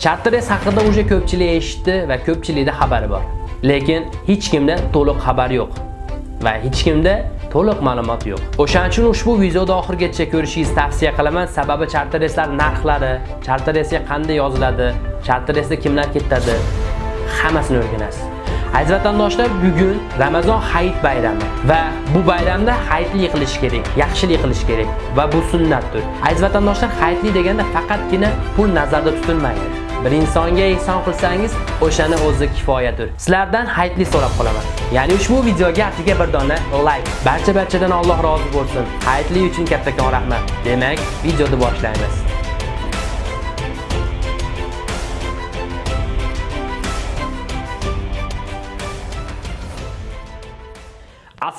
Charteres haqida uje ko'pchilik eshitdi va ko'pchilikda xabari bor lekin hech kimda to'liq xabar yo'q va hech kimda to'liq ma'lumot yo'q. O'shaning uchun ushbu videoni oxirgacha ko'rishingizni tavsiya qilaman. Sababi chartereslar narxlari, charteresga qanday yoziladi, charter kimlar ketadi, hammasini o'rganasiz. Aziz vatandoshlar, bugun Ramazon hayit bayrami va bu bayramda hayitli qilish kerak, yaxshilik qilish kerak va bu sunnatdir. Aziz vatandoshlar, hayitli deganda faqatgina pul nazarda tutilmaydi. Bir insonga ehson qilsangiz o'shani o'zi kifoyadir. Sizlardan hayitli so'rab qolaman. Ya'ni ushbu videoga atiga bir dona like. Barcha barchadan Alloh rozi bo'lsin. Hayitli uchun kattakon rahmat. Demak videoni boshlaymiz.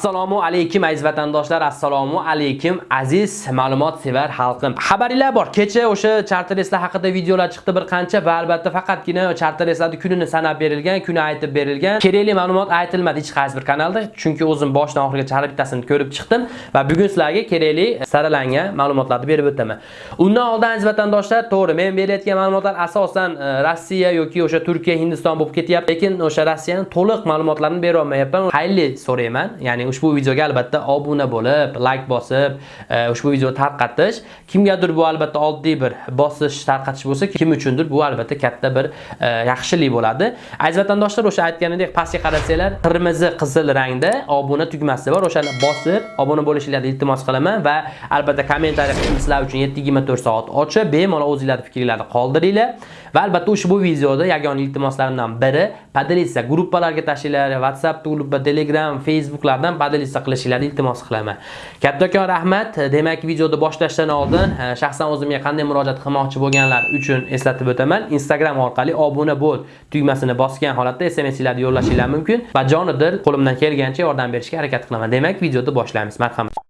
Assalomu alaykum aziz vatandoshlar, assalomu alaykum aziz ma'lumot sevar xalqim. Xabaringlar bor. Kecha o'sha charter reyslar haqida videolar chiqdi bir qancha va albatta faqatgina charter reyslarning kunini sanab berilgan, kuni aytib berilgan. Kerakli ma'lumot aytilmadi hech qaysi bir kanalda, chunki o'zim boshdan oxirigacha har bittasini ko'rib chiqdim va bugun sizlarga kerakli saralangan ma'lumotlarni berib o'taman. Undan oldin aziz vatandoshlar, to'g'ri, men berayotgan ma'lumotlar asosan e, Rossiya yoki o'sha Turkiya, Hindiston bo'lib ketyapti, lekin o'sha Rossiyaning to'liq ma'lumotlarini bera olmayapman. Xayrli so'rayman. Ya'ni ushbu videoga albatta obuna bo'lib, like bosib, e, ushbu videoni tarqatish kimgadir bu albatta oddiy bir bosish, tarqatish bo'lsa, kim uchundir bu albatta katta bir e, yaxshilik bo'ladi. Aziz vatandoshlar, o'sha aytganidek pastga qarasanglar, qirmizi, qizil rangda obuna tugmasi bor. O'shani bosib, obuna bo'lishingizni iltimos qilaman va albatta kommentariy qilib sizlar uchun 7/24 soat ochiq, bemalol o'zingizlarning fikrlaringizni qoldiringlar. Va albatta ushbu videoda yagona iltimoslarimdan biri podelitsiya gruppalarga tashlanglar, WhatsApp grupa, Telegram, Facebooklardan podelitsiya qilishinglarni iltimos qilaman. Kattakon rahmat. Demak, videoni boshlashdan oldin e, shaxsan o'zimga qanday murojaat qilmoqchi bo'lganlar uchun eslatib o'taman. Instagram orqali obuna bo'l tugmasini bosgan holatda SMS-larni yo'llashinglar mumkin va jonidir qo'limdan kelgancha yordam berishga harakat qilaman. Demak, videoni boshlaymiz. Marhamat.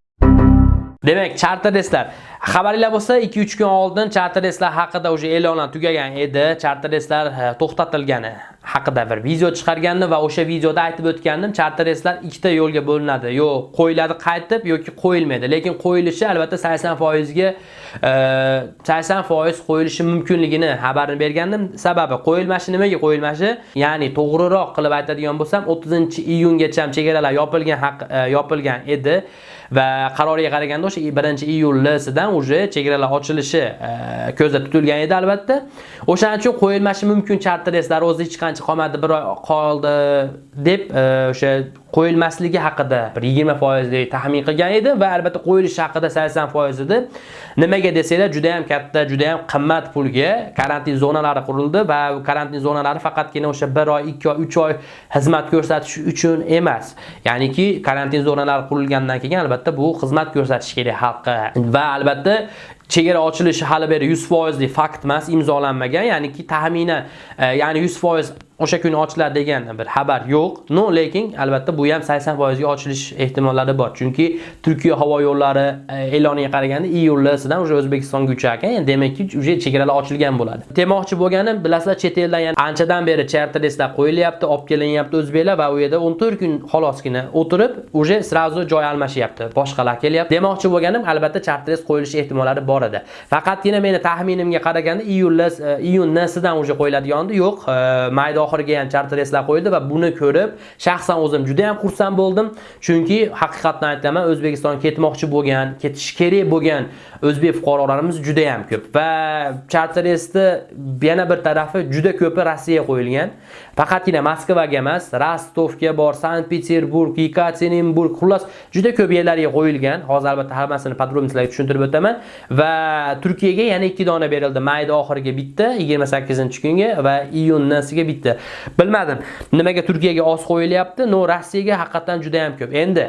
Demak, charter reyslar. Xabaringlar bo'lsa, 2-3 kun oldin charter reyslar haqida o'sha e'lonlar tugagan edi. Charter reyslar e, to'xtatilgani haqida bir video chiqargandim va o'sha videoda aytib o'tgandim, charter reyslar ikkita yo'lga bo'linadi. Yo, qo'yiladi qaytib yoki qo'yilmaydi. Lekin qo'yilishi albatta 80% ga 80% qo'yilishi mumkinligini xabarini bergandim. Sababi qo'yilmashi nimaga qo'yilmashi? Ya'ni to'g'riroq qilib aytadigan bo'lsam, 30-iyungacha chegaralar yopilgan haq e, yopilgan edi. va qaroriga qaraganda o'sha 1-iyullisidan уже chegaralar ochilishi e, ko'zda tutilgan edi albatta. O'shaning uchun qo'yilmashi mumkin charter reyslar o'zi hech qancha qolmadi, bir oy qoldi deb e, o'sha qo'yilmasligi haqida bir 20% taxmin qilgan edi va albatta qo'yilishi haqida 80% edi. Nimaga desanglar, juda ham katta, juda ham qimmat pulga karantin zonalari qurildi va karantin zonalari faqatgina o'sha 1 oy, 2 oy, 3 oy xizmat ko'rsatish uchun emas. Ya'niki karantin zonalari qurilgandan keyin albatta bu xizmat ko'rsatish kerak xalqqa va albatta chegara ochilishi hali beri 100% lik fakt emas, imzolanmagan, ya'niki taxminan e, ya'ni 100% o'sha kuni ochiladi degan bir xabar yo'q. No, lekin albatta bu ham 80% ga ochilish ehtimollari bor. Chunki Turkiya havo yo'llari e, e'loniga qaraganda iyullisidan уже O'zbekistonga ucharkan. ya'ni demakki, uje chegaralar ochilgan bo'ladi. Demoqchi bo'lganim, bilasizlar, chet eldan yani anchadan beri charter reyslar qo'yilyapti, olib kelinyapti o'zbeklar va u yerda 14 kun xolosgina o'tirib, uje сразу joy almashyapti. Boshqalar kelyapti. Demoqchi bo'lganim, albatta charter reys qo'yilishi ehtimollari bor borada Faqatgina meni taxminimga qaraganda iyullis e, iyun nasidan уже qo'yiladigandi yo'q. may mayda oxiriga ham charter reyslar qo'yildi va buni ko'rib shaxsan o'zim juda ham xursand bo'ldim. Chunki haqiqatni aytaman, O'zbekiston ketmoqchi bo'lgan, ketish kerak bo'lgan o'zbek fuqarolarimiz juda ham ko'p va charter reysni yana bir tarafi juda ko'pi Rossiyaga qo'yilgan. Faqatgina Moskvaga emas, Rostovga bor, Sankt-Peterburg, Yekaterinburg, xullas juda ko'p yerlarga qo'yilgan. Hozir albatta hammasini podrobnoslarga tushuntirib o'taman va Turkiyaga yana 2 dona berildi. May oxiriga bitta, 28-kunga va iyun nasiga bitta. Bilmadim, nimaga Turkiyaga oz qo'yilyapti? No, Rossiyaga haqiqatan juda ham ko'p. Endi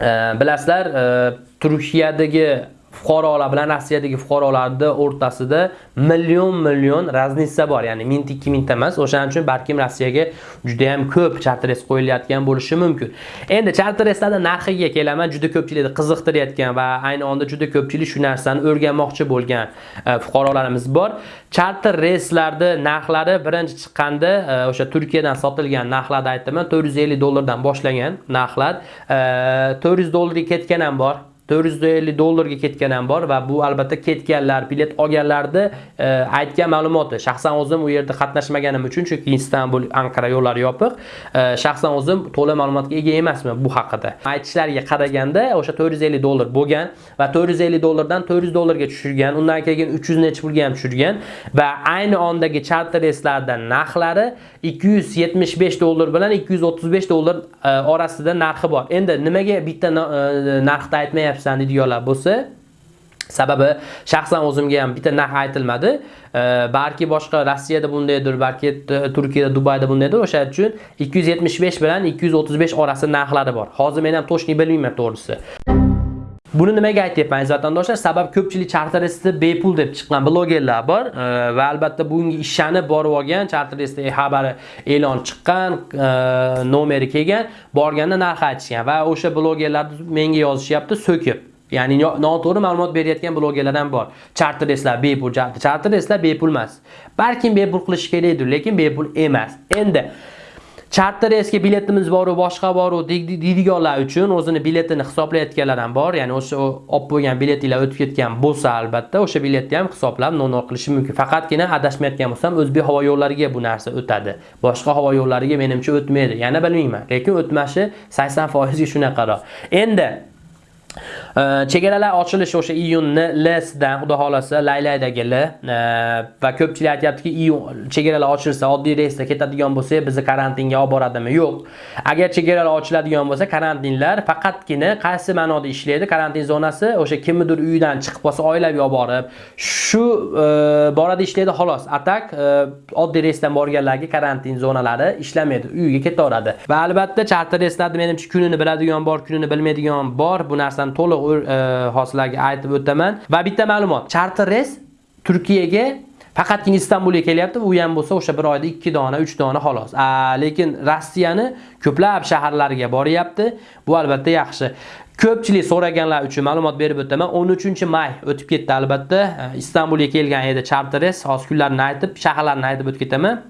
e, bilasizlar, e, Turkiyadagi fuqarolar bilan Rossiyadagi fuqarolarni o'rtasida million-million raznitsa bor. Ya'ni mingta, ikki mingta emas. O'shaning uchun balkim Rossiyaga juda ham ko'p charter reys qo'yilayotgan bo'lishi mumkin. Endi chartereslarning narxiga kelaman. Juda ko'pchilikni qiziqtirayotgan va ayni onda juda ko'pchilik shu narsani o'rganmoqchi bo'lgan e, fuqarolarimiz bor. Charter reyslarda narxlari birinchi chiqqanda e, o'sha Turkiyadan sotilgan narxlarni aytaman, 450 dollardan boshlangan narxlar e, 400 dollarga ketgan ham bor. 450 dollarga ketgan ham bor va bu albatta ketganlar, bilet olganlarni e, aytgan ma'lumoti. Shaxsan o'zim u yerda qatnashmaganim uchun chunki Istanbul, Ankara yo'llari yopiq. E, shaxsan o'zim to'la ma'lumotga ega emasman bu haqida. Aytishlariga qaraganda o'sha 450 dollar bo'lgan va 450 dollardan 400 dollarga tushirgan, undan keyin 300 necha pulga ham tushirgan va ayni ondagi charter reyslardan narxlari 275 dollar bilan 235 dollar e, orasida narxi bor. Endi nimaga bitta e, narxda aytmayapsiz? Aytmayapsan deydiganlar bo'lsa, Sababi shaxsan o'zimga ham bitta narx aytilmadi. Balki boshqa Rossiyada bundaydir, balki Turkiyada, Dubayda bundaydir. O'sha uchun 275 bilan 235 orasi narxlari bor. Hozir men ham to'shni bilmayman to'g'risi. Buni nimaga aytyapman aziz vatandoshlar? Sabab ko'pchilik charteristni bepul deb chiqqan blogerlar bor e, va albatta bunga ishonib borib olgan charteristni e, xabari e'lon chiqqan, e, nomeri kelgan, borganda narx aytishgan va o'sha blogerlar menga yozishyapti so'kib. Ya'ni noto'g'ri ma'lumot berayotgan blogerlar ham bor. Charter reyslar bepul, charter reyslar bepul emas. Balkim bepul qilish kerakdir, lekin bepul emas. Endi charter reysga biletimiz boru boshqa boru deydiganlar uchun o'zini biletini hisoblayotganlar ham bor. Ya'ni o'sha olib qo'ygan biletinglar o'tib ketgan bo'lsa albatta o'sha biletni ham hisoblab no'noq qilishi mumkin. Faqatgina adashmayotgan bo'lsam o'zbek havo yo'llariga bu narsa o'tadi. Boshqa havo yo'llariga menimcha o'tmaydi. Yana bilmayman, lekin o'tmashi 80% shunaqaroq. Endi Э, chegaralar ochilishi o'sha iyunni L-sidan xudo xohlasa laylaydagi L э, va ko'pchilik aytayaptiki, iyun chegaralar ochilsa, oddiy reysda ketadigan bo'lsa, bizni karantinga olib boradimi? Yo'q. Agar chegaralar ochiladigan bo'lsa, karantinlar faqatgina qaysi ma'noda ishlaydi? Karantin zonasi o'sha kimnidir uyidan chiqib qolsa, oilaviy olib borib, shu e, borada ishlaydi xolos. Atak e, oddiy reysdan borganlarga karantin zonalari ishlamaydi, uyiga ketaveradi. Va albatta charter reyslarni menimcha kunini biladigan bor, kunini bilmaydigan bor. Bu narsa narsani to'liq e, hozirlarga aytib o'taman. Va bitta ma'lumot, charter reys Turkiyaga faqatgina Istanbulga kelyapti, u ham bo'lsa o'sha bir oyda 2 dona, 3 dona xolos. Lekin Rossiyani ko'plab shaharlariga boryapti. Bu albatta yaxshi. Ko'pchilik so'raganlar uchun ma'lumot berib o'taman. 13-may o'tib ketdi albatta. E, Istanbulga kelgan edi charter reys, hozir kunlarni aytib, shaharlarni aytib o'tib ketaman.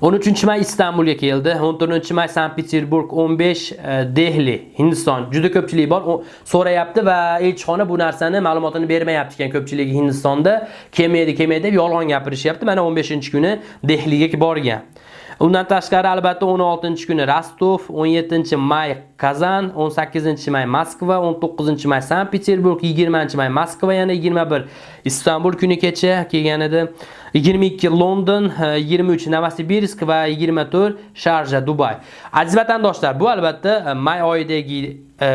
13 may Istanbulga keldi. 14 may Sankt Peterburg, 15 e, Dehli, Hindiston. Juda ko'pchilik bor. So'rayapti va elchixona bu narsani ma'lumotini bermayapti ekan ko'pchiligi Hindistonda. Kelmaydi, kelmaydi deb yolg'on gapirishyapti. Mana 15-kuni Dehliga borgan. Undan tashqari albatta 16-kuni Rostov, 17-may Kazan, 18-may Moskva, 19-may Sankt Peterburg, 20-may Moskva, yana 21 Istanbul kuni kecha kelgan edi. 22 London, 23 Novosibirsk va 24 Sharja, Dubay. Aziz vatandoshlar, bu albatta may oyidagi e,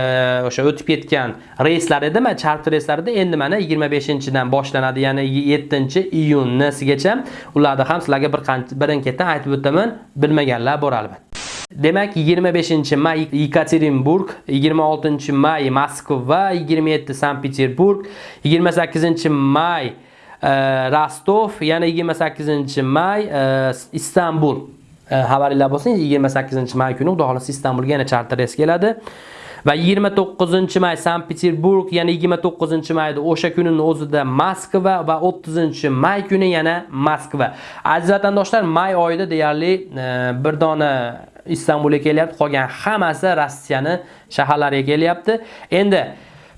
o'sha o'tib ketgan reyslar edimi, charter reyslarida endi mana 25-dan boshlanadi, ya'ni 7-iyungacha. Ularni ham sizlarga bir qancha birin-ketin aytib o'taman, bilmaganlar bor albatta. Demak 25 may Yekaterinburg, 26 may Moskva, 27 Sankt Peterburg, 28 may Rostov, yana 28 may Istanbul. Xabaringlar bo'lsin, 28 may kuni Xudo xohlasa Istanbulga yana charter reys keladi. Va 29 may Sankt Peterburg, yana 29 mayda o'sha kunini o'zida Moskva va 30 may kuni yana Moskva. Aziz vatandoshlar, may oyida deyarli bir dona Istanbulga kelyapti, qolgan hammasi Rossiyani shaharlariga kelyapti. Endi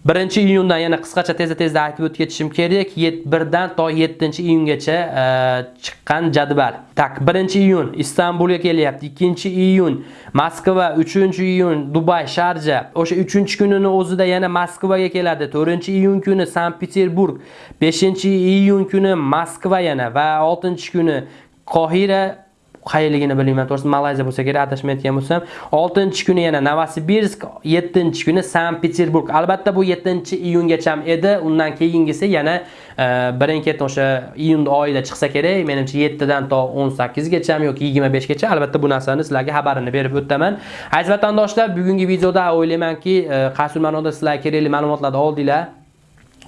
1-iyundan yana qisqacha tezda-tezda aytib o'tib ketishim kerak. 1dan to 7-iyungacha e, chiqqan jadval. Tak, 1-iyun Istanbulga kelyapti, 2-iyun Moskva, 3-iyun Dubay, Sharja. O'sha 3-kunini o'zida yana Moskvaga keladi. 4-iyun kuni Sankt Peterburg, 5-iyun kuni Moskva yana va 6-kuni Qohira qayerligini bilmayman to'g'risi malayziya bo'lsa kerak adashmayotgan bo'lsam 6 kuni yana novosibirsk 7 kuni sankt peterburg albatta bu 7 iyungacha edi. Undan keyingisi yana e, birin ketin o'sha iyun oyida chiqsa kerak. Menimcha 7 dan to 18 gacha yoki 25 gacha albatta bu narsani sizlarga xabarini berib o'taman. Aziz vatandoshlar bugungi videoda o'ylaymanki e, qaysi ma'noda sizlarga kerakli ma'lumotlarni oldinglar.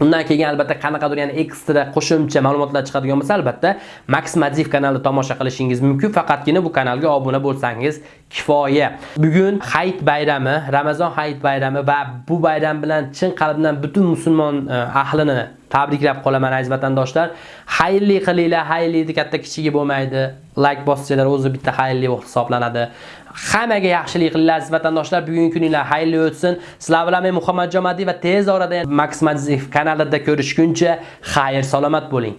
Undan keyin albatta qanaqadir yana ekstra qo'shimcha ma'lumotlar chiqadigan bo'lsa, albatta Max Madiev kanalini tomosha qilishingiz mumkin. Faqatgina bu kanalga obuna bo'lsangiz kifoya. Bugun Hayit bayrami, Ramazon Hayit bayrami va bu bayram bilan chin qalbdan butun musulmon e, ahlini tabriklab qolaman aziz vatandoshlar. Xayrli qilinglar, xayrli katta kichigi bo'lmaydi. Like bossanglar o'zi bitta xayrli hisoblanadi. Hammaga yaxshilik qilinglar aziz vatandoshlar. Bugungi kuninglar xayrli o'tsin. Sizlar bilan men Muhammad Jomadiy va tez orada Max Madziyev kanalida ko'rishguncha xayr salomat bo'ling.